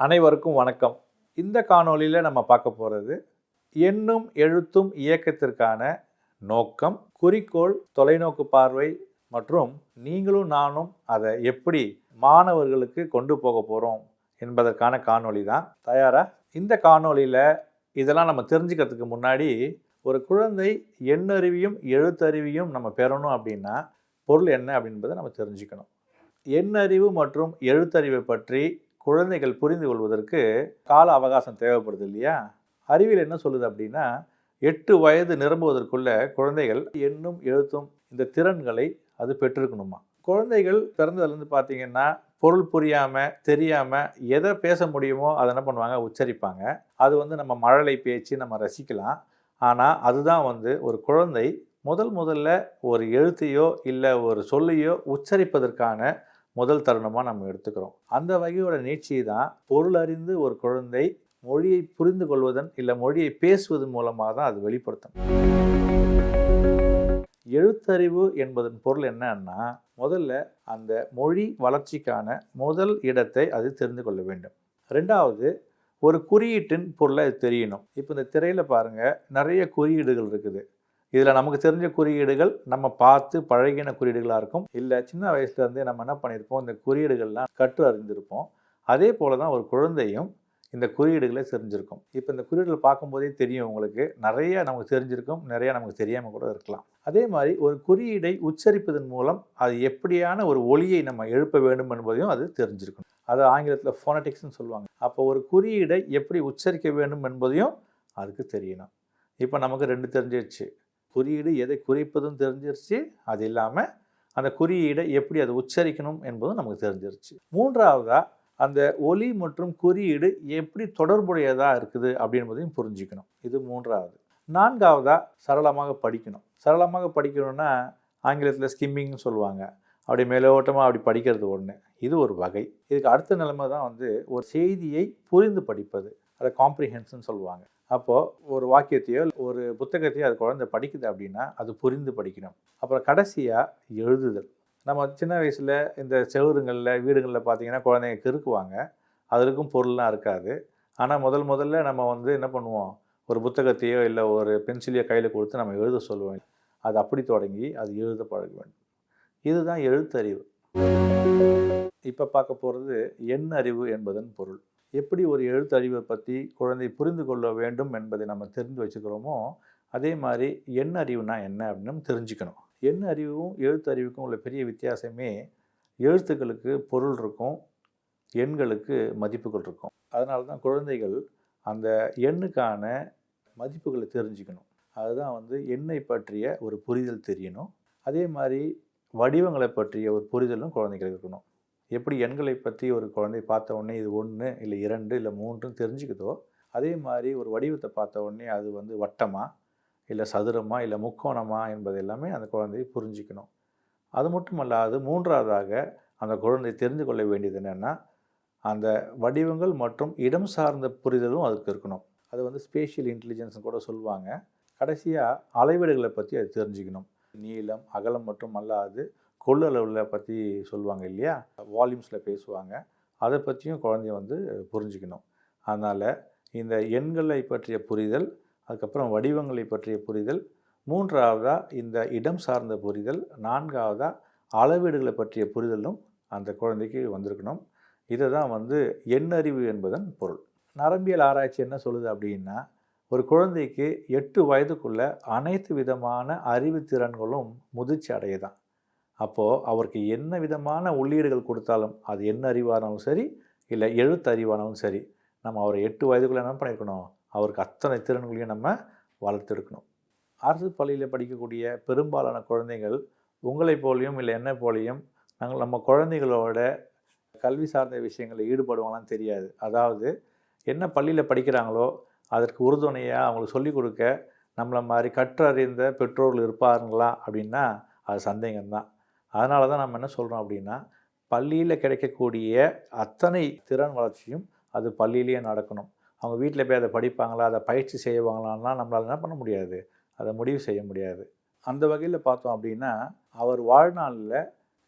அனைவருக்கும் வணக்கம். இந்த காணொளியில் நம்ம பார்க்க போகிறது எண்ணும் எழுத்தும் இயக்கத்திற்கான நோக்கம் குறிக்கோள் தொலைநோக்கு பார்வை மற்றும் நீங்களும் நானும் அதை எப்படி மாணவர்களுக்கு கொண்டு போக போகிறோம் என்பதற்கான காணொளி தான். தயாரா? இந்த காணொளியில் இதெல்லாம் நம்ம தெரிஞ்சுக்கிறதுக்கு முன்னாடி ஒரு குழந்தை எண்ணறிவியும் எழுத்தறிவியும் நம்ம பெறணும் அப்படின்னா பொருள் என்ன அப்படின்றத நம்ம தெரிஞ்சுக்கணும். எண்ணறிவு மற்றும் எழுத்தறிவை பற்றி குழந்தைகள் புரிந்து கொள்வதற்கு கால அவகாசம் தேவைப்படுது இல்லையா? அறிவியல் என்ன சொல்லுது அப்படின்னா எட்டு வயது நிரம்புவதற்குள்ள குழந்தைகள் எண்ணும் எழுத்தும் இந்த திறன்களை அது பெற்றிருக்கணுமா? குழந்தைகள் பிறந்ததுலேருந்து பார்த்தீங்கன்னா பொருள் புரியாமல் தெரியாமல் எதை பேச முடியுமோ அதை என்ன பண்ணுவாங்க? உச்சரிப்பாங்க. அது வந்து நம்ம மழலை பேச்சு நம்ம ரசிக்கலாம். ஆனால் அதுதான் வந்து ஒரு குழந்தை முதல் முதல்ல ஒரு எழுத்தையோ இல்லை ஒரு சொல்லையோ உச்சரிப்பதற்கான முதல் தருணமாக நம்ம எடுத்துக்கிறோம். அந்த வகையோட நீட்சி தான் பொருள் அறிந்து ஒரு குழந்தை மொழியை புரிந்து கொள்வதன் இல்லை மொழியை பேசுவதன் மூலமாக தான் அது வெளிப்படுத்தும். எழுத்தறிவு என்பதன் பொருள் என்னன்னா முதல்ல அந்த மொழி வளர்ச்சிக்கான முதல் இடத்தை அது தெரிந்து கொள்ள வேண்டும். ரெண்டாவது ஒரு குறியீட்டின் பொருளை அது தெரியணும். இப்போ இந்த திரையில் பாருங்கள் நிறைய குறியீடுகள் இருக்குது. இதில் நமக்கு தெரிஞ்ச குறியீடுகள் நம்ம பார்த்து பழகின குறியீடுகளாக இருக்கும். இல்லை சின்ன வயசுலேருந்தே நம்ம என்ன பண்ணியிருப்போம்? இந்த குறியீடுகள்லாம் கற்று அறிந்திருப்போம். அதே போல் தான் ஒரு குழந்தையும் இந்த குறியீடுகளை தெரிஞ்சிருக்கும். இப்போ இந்த குறியீடுகள் பார்க்கும்போதே தெரியும் உங்களுக்கு. நிறைய நமக்கு தெரிஞ்சிருக்கும் நிறைய நமக்கு தெரியாமல் கூட இருக்கலாம். அதே மாதிரி ஒரு குறியீடை உச்சரிப்பதன் மூலம் அது எப்படியான ஒரு ஒளியை நம்ம எழுப்ப வேண்டும் என்பதையும் அது தெரிஞ்சிருக்கும் அது ஆங்கிலத்தில் ஃபோனட்டிக்ஸ்னு சொல்லுவாங்க. அப்போ ஒரு குறியீடை எப்படி உச்சரிக்க வேண்டும் என்பதையும் அதுக்கு தெரியணும். இப்போ நமக்கு ரெண்டு தெரிஞ்சிருச்சு. குறியீடு எதை குறிப்பதும் தெரிஞ்சிருச்சு. அது இல்லாமல் அந்த குறியீடை எப்படி அதை உச்சரிக்கணும் என்பதும் நமக்கு தெரிஞ்சிருச்சு. மூன்றாவதாக அந்த ஒலி மற்றும் குறியீடு எப்படி தொடர்புடையதாக இருக்குது அப்படின்பதையும் புரிஞ்சுக்கணும். இது மூன்றாவது. நான்காவதாக சரளமாக படிக்கணும். சரளமாக படிக்கணும்னா ஆங்கிலத்தில் ஸ்கிம்மிங்னு சொல்லுவாங்க. அப்படி மேலோட்டமாக அப்படி படிக்கிறது ஒன்று இது ஒரு வகை. இதுக்கு அடுத்த நிலைமை தான் வந்து ஒரு செய்தியை புரிந்து படிப்பது. அதை காம்ப்ரிஹென்ஸ்னு சொல்லுவாங்க. அப்போது ஒரு வாக்கியத்தையோ ஒரு புத்தகத்தையோ அது குழந்தை படிக்குது அப்படின்னா அது புரிந்து படிக்கணும். அப்புறம் கடைசியாக எழுதுதல். நம்ம சின்ன வயசில் இந்த செவருங்களில் வீடுகளில் பார்த்தீங்கன்னா குழந்தைங்க கிறுக்குவாங்க. அதுக்கும் பொருள்லாம் இருக்காது. ஆனால் முதல் முதல்ல நம்ம வந்து என்ன பண்ணுவோம்? ஒரு புத்தகத்தையோ இல்லை ஒரு பென்சிலையோ கையில் கொடுத்து நம்ம எழுத சொல்லுவோம். அது அப்படி தொடங்கி அது எழுத பழக வேண்டும். இதுதான் எழுத்தறிவு. இப்போ பார்க்க போகிறது எண் அறிவு என்பதன் பொருள். எப்படி ஒரு எழுத்தறிவை பற்றி குழந்தை புரிந்து கொள்ள வேண்டும் என்பதை நம்ம தெரிந்து வச்சுக்கிறோமோ அதே மாதிரி எண் அறிவுனா என்ன அப்படின்னு தெரிஞ்சுக்கணும். எண் அறிவும் எழுத்தறிவுக்கும் உள்ள பெரிய வித்தியாசமே எழுத்துக்களுக்கு பொருள் இருக்கும் எண்களுக்கு மதிப்புகள் இருக்கும். அதனால தான் குழந்தைகள் அந்த எண்ணுக்கான மதிப்புகளை தெரிஞ்சுக்கணும். அதுதான் வந்து எண்ணை பற்றிய ஒரு புரிதல் தெரியணும். அதே மாதிரி வடிவங்களை பற்றிய ஒரு புரிதலும் குழந்தைகளுக்கு இருக்கணும். எப்படி எண்களை பற்றி ஒரு குழந்தை பார்த்த உடனே இது ஒன்று இல்லை இரண்டு இல்லை மூன்றுன்னு தெரிஞ்சுக்குதோ அதே மாதிரி ஒரு வடிவத்தை பார்த்த உடனே அது வந்து வட்டமா இல்லை சதுரமா இல்லை முக்கோணமா என்பது எல்லாமே அந்த குழந்தையை புரிஞ்சிக்கணும். அது மட்டும் அல்லாது மூன்றாவதாக அந்த குழந்தை தெரிந்து கொள்ள வேண்டியது என்னென்னா அந்த வடிவங்கள் மற்றும் இடம் சார்ந்த புரிதலும் அதுக்கு இருக்கணும். அது வந்து ஸ்பேஷியல் இன்டெலிஜென்ஸ் கூட சொல்லுவாங்க. கடைசியாக அளவீடுகளை பற்றி அது தெரிஞ்சுக்கணும். நீளம் அகலம் மட்டும் அல்லாது கொள்ளளவில் பற்றி சொல்லுவாங்க இல்லையா? வால்யூம்ஸில் பேசுவாங்க. அதை பற்றியும் குழந்தைய வந்து புரிஞ்சுக்கணும். அதனால் இந்த எண்களை பற்றிய புரிதல் அதுக்கப்புறம் வடிவங்களை பற்றிய புரிதல் மூன்றாவதாக இந்த இடம் சார்ந்த புரிதல் நான்காவதாக அளவீடுகளை பற்றிய புரிதலும் அந்த குழந்தைக்கு வந்திருக்கணும். இதை தான் வந்து எண்ணறிவு என்பதன் பொருள். நரம்பியல் ஆராய்ச்சி என்ன சொல்லுது அப்படின்னா ஒரு குழந்தைக்கு எட்டு வயதுக்குள்ளே அனைத்து விதமான அறிவு திறன்களும் முதிர்ச்சி அடையதான். அப்போது அவருக்கு என்ன விதமான உள்ளீடுகள் கொடுத்தாலும் அது என்ன அறிவானாலும் சரி இல்லை எழுத்து அறிவானாலும் சரி நம்ம அவரை எட்டு வயதுக்குள்ளே என்ன பண்ணியிருக்கணும் அவருக்கு அத்தனை திறன்களையும் நம்ம வளர்த்துருக்கணும். அரசு பள்ளியில் படிக்கக்கூடிய பெரும்பாலான குழந்தைகள் உங்களை போலையும் இல்லை என்ன போலையும் நாங்கள் நம்ம குழந்தைகளோட கல்வி சார்ந்த விஷயங்களில் ஈடுபடுவாங்களான்னு தெரியாது. அதாவது என்ன பள்ளியில் படிக்கிறாங்களோ அதற்கு உறுதுணையாக அவங்களுக்கு சொல்லிக் கொடுக்க நம்மளை மாதிரி கற்றறிந்த பெற்றோர்கள் இருப்பாருங்களா அப்படின்னா அது சந்தேகம்தான். அதனால தான் நம்ம என்ன சொல்கிறோம் அப்படின்னா பள்ளியில் கிடைக்கக்கூடிய அத்தனை திறன் வளர்ச்சியும் அது பள்ளியிலேயே நடக்கணும். அவங்க வீட்டில் போய் அதை படிப்பாங்களா அதை பயிற்சி செய்வாங்களான்னா நம்மளால் என்ன பண்ண முடியாது. அதை முடிவு செய்ய முடியாது. அந்த வகையில் பார்த்தோம் அப்படின்னா அவர் வாழ்நாளில்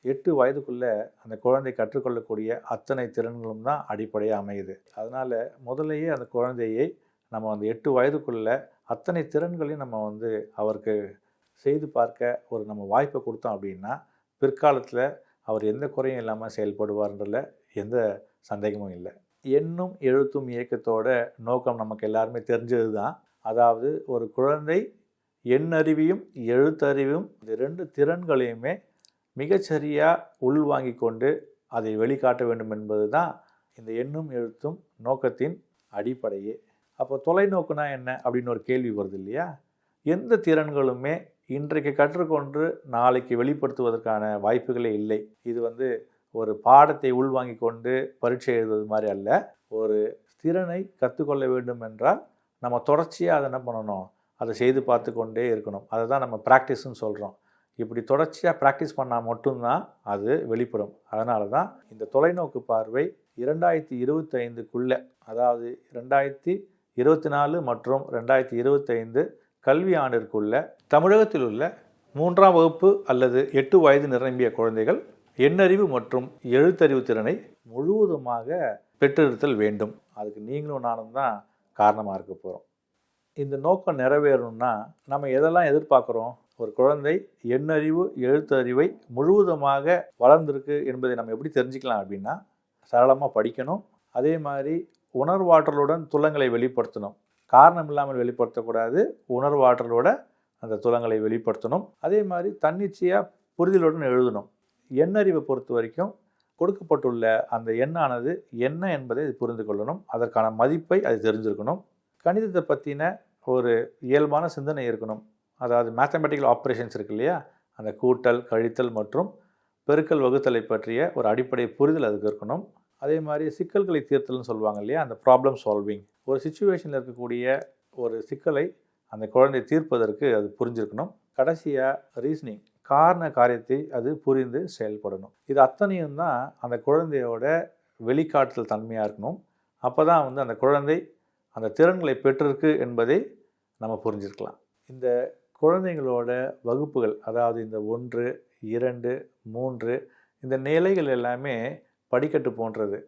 எட்டு வயதுக்குள்ளே அந்த குழந்தை கற்றுக்கொள்ளக்கூடிய அத்தனை திறன்களும் தான் அடிப்படையாக அமையுது. அதனால் முதலையே அந்த குழந்தையை நம்ம அந்த எட்டு வயதுக்குள்ளே அத்தனை திறன்களையும் நம்ம வந்து அவருக்கு செய்து பார்க்க ஒரு நம்ம வாய்ப்பை கொடுத்தோம் அப்படின்னா பிற்காலத்தில் அவர் எந்த குறையும் இல்லாமல் செயல்படுவார்ன்றதில் எந்த சந்தேகமும் இல்லை. எண்ணும் எழுத்தும் இயக்கத்தோட நோக்கம் நமக்கு எல்லாருமே தெரிஞ்சது தான் அதாவது ஒரு குழந்தை எண்ணறிவையும் எழுத்தறிவும் இந்த ரெண்டு திறன்களையுமே மிகச்சரியாக உள்வாங்கி கொண்டு அதை வெளிக்காட்ட வேண்டும் என்பது தான் இந்த எண்ணும் எழுத்தும் நோக்கத்தின் அடிப்படையே. அப்போ தொலைநோக்குனா என்ன அப்படின்னு ஒரு கேள்வி வருது இல்லையா? எந்த திறன்களுமே இன்றைக்கு கற்றுக்கொண்டு நாளைக்கு வெளிப்படுத்துவதற்கான வாய்ப்புகளே இல்லை. இது வந்து ஒரு பாடத்தை உள்வாங்கி கொண்டு பரீட்சை எழுதுவது மாதிரி அல்ல. ஒரு திறனை கற்றுக்கொள்ள வேண்டும் என்றால் நம்ம தொடர்ச்சியாக அதை என்ன பண்ணணும்? அதை செய்து பார்த்து கொண்டே இருக்கணும். அதை தான் நம்ம ப்ராக்டிஸ்ன்னு சொல்கிறோம் இப்படி தொடர்ச்சியாக ப்ராக்டிஸ் பண்ணால் மட்டும்தான் அது வெளிப்படும். அதனால தான் இந்த தொலைநோக்கு பார்வை இரண்டாயிரத்தி இருபத்தைந்துக்குள்ளே அதாவது ரெண்டாயிரத்தி இருபத்தி நாலு மற்றும் ரெண்டாயிரத்தி இருபத்தைந்து கல்வி ஆண்டிற்குள்ள தமிழகத்தில் உள்ள மூன்றாம் வகுப்பு அல்லது எட்டு வயது நிரம்பிய குழந்தைகள் எண்ணறிவு மற்றும் எழுத்தறிவு திறனை முழுவதுமாக பெற்றிருத்தல் வேண்டும். அதுக்கு நீங்களும் நானும் தான் காரணமாக இருக்க போகிறோம் இந்த நோக்கம் நிறைவேறணும்னா நம்ம எதெல்லாம் எதிர்பார்க்குறோம்? ஒரு குழந்தை எண்ணறிவு எழுத்தறிவை முழுவதுமாக வளர்ந்திருக்கு என்பதை நம்ம எப்படி தெரிஞ்சுக்கலாம் அப்படின்னா சரளமாக படிக்கணும். அதே மாதிரி உணர்வாற்றலுடன் துள்ளங்களை வெளிப்படுத்தணும். காரணம் இல்லாமல் வெளிப்படுத்தக்கூடாது. உணர்வாற்றலோட அந்த துலங்களை வெளிப்படுத்தணும். அதே மாதிரி தன்னிச்சையாக புரிதலுடன் எழுதணும். எண்ணறிவை பொறுத்த வரைக்கும் கொடுக்கப்பட்டுள்ள அந்த எண்ணானது என்ன என்பதை இது புரிந்து கொள்ளணும். அதற்கான மதிப்பை அது தெரிஞ்சிருக்கணும். கணிதத்தை பற்றின ஒரு இயல்பான சிந்தனை இருக்கணும். அதாவது மேத்தமெட்டிக்கல் ஆப்ரேஷன்ஸ் இருக்கு இல்லையா? அந்த கூட்டல் கழித்தல் மற்றும் பெருக்கல் வகுத்தலை பற்றிய ஒரு அடிப்படை புரிதல் அதுக்கு இருக்கணும். அதே மாதிரி சிக்கல்களை தீர்த்தல்னு சொல்லுவாங்க இல்லையா? அந்த ப்ராப்ளம் சால்விங் ஒரு சுச்சுவேஷனில் இருக்கக்கூடிய ஒரு சிக்கலை அந்த குழந்தை தீர்ப்பதற்கு அது புரிஞ்சிருக்கணும். கடைசியாக ரீசனிங் காரண காரியத்தை அது புரிந்து செயல்படணும். இது அத்தனையும் தான் அந்த குழந்தையோட வெளிக்காட்டுதல் தன்மையாக இருக்கணும். அப்போ தான் வந்து அந்த குழந்தை அந்த திறன்களை பெற்றிருக்கு என்பதை நம்ம புரிஞ்சிருக்கலாம். இந்த குழந்தைங்களோட வகுப்புகள் அதாவது இந்த ஒன்று இரண்டு மூன்று இந்த நிலைகள் எல்லாமே படிக்கட்டு போன்றது.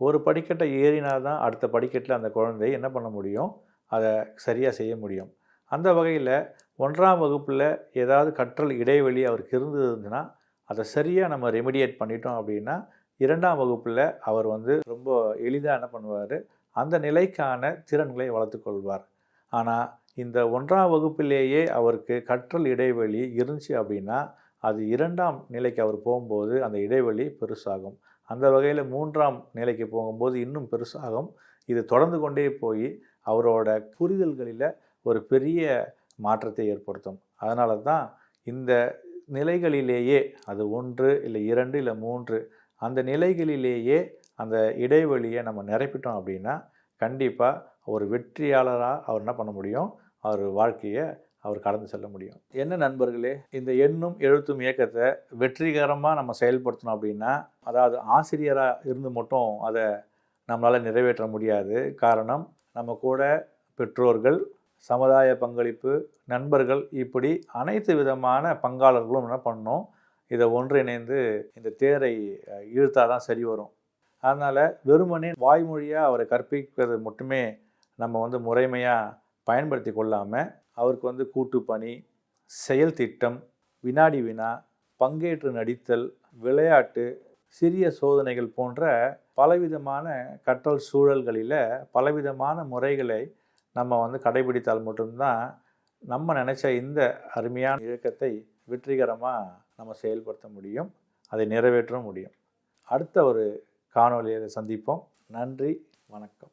ஒரு படிக்கட்டை ஏறினா தான் அடுத்த படிக்கட்டில் அந்த குழந்தை என்ன பண்ண முடியும்? அதை சரியாக செய்ய முடியும். அந்த வகையில் ஒன்றாம் வகுப்பில் ஏதாவது கற்றல் இடைவெளி அவருக்கு இருந்ததுன்னா அதை சரியாக நம்ம ரெமிடியேட் பண்ணிட்டோம் அப்படின்னா இரண்டாம் வகுப்பில் அவர் வந்து ரொம்ப எளிதாக என்ன பண்ணுவார்? அந்த நிலைக்கான திறன்களை வளர்த்துக்கொள்வார் ஆனால் இந்த ஒன்றாம் வகுப்பிலேயே அவருக்கு கற்றல் இடைவெளி இருந்துச்சு அப்படின்னா அது இரண்டாம் நிலைக்கு அவர் போகும்போது அந்த இடைவெளி பெருசாகும். அந்த வகையில் மூன்றாம் நிலைக்கு போகும்போது இன்னும் பெருசாகும். இது தொடர்ந்து கொண்டே போய் அவரோட புரிதல்களில் ஒரு பெரிய மாற்றத்தை ஏற்படுத்தும். அதனால தான் இந்த நிலைகளிலேயே அது ஒன்று இல்லை இரண்டு இல்லை மூன்று அந்த நிலைகளிலேயே அந்த இடைவெளியை நம்ம நிரப்பிட்டோம் அப்படின்னா கண்டிப்பாக ஒரு வெற்றியாளராக அவர் என்ன பண்ண முடியும்? அவர் வாழ்க்கையை அவர் கடந்து செல்ல முடியும். என்ன நண்பர்களே இந்த எண்ணும் எழுத்தும் இயக்கத்தை வெற்றிகரமாக நம்ம செயல்படுத்தணும் அப்படின்னா அதாவது ஆசிரியராக இருந்து மட்டும் அதை நம்மளால் நிறைவேற்ற முடியாது. காரணம் நம்ம கூட பெற்றோர்கள் சமுதாய பங்களிப்பு நண்பர்கள் இப்படி அனைத்து விதமான பங்காளர்களும் என்ன பண்ணணும் இதை ஒன்றிணைந்து இந்த தேரை இழுத்தால் தான் சரி வரும். அதனால் வெறுமனே வாய்மொழியாக அவரை கற்பிக்கிறது மட்டுமே நம்ம வந்து முறைமையாக பயன்படுத்தி கொள்ளாமல் அவருக்கு வந்து கூட்டுப்பணி செயல் திட்டம் வினாடி வினா பங்கேற்று நடித்தல் விளையாட்டு சிறிய சோதனைகள் போன்ற பலவிதமான கற்றல் சூழல்களில் பலவிதமான முறைகளை நம்ம வந்து கடைபிடித்தால் மட்டும்தான் நம்ம நினச்ச இந்த அருமையான இயக்கத்தை வெற்றிகரமாக நம்ம செயல்படுத்த முடியும் அதை நிறைவேற்ற முடியும். அடுத்த ஒரு காணொலியை சந்திப்போம். நன்றி வணக்கம்.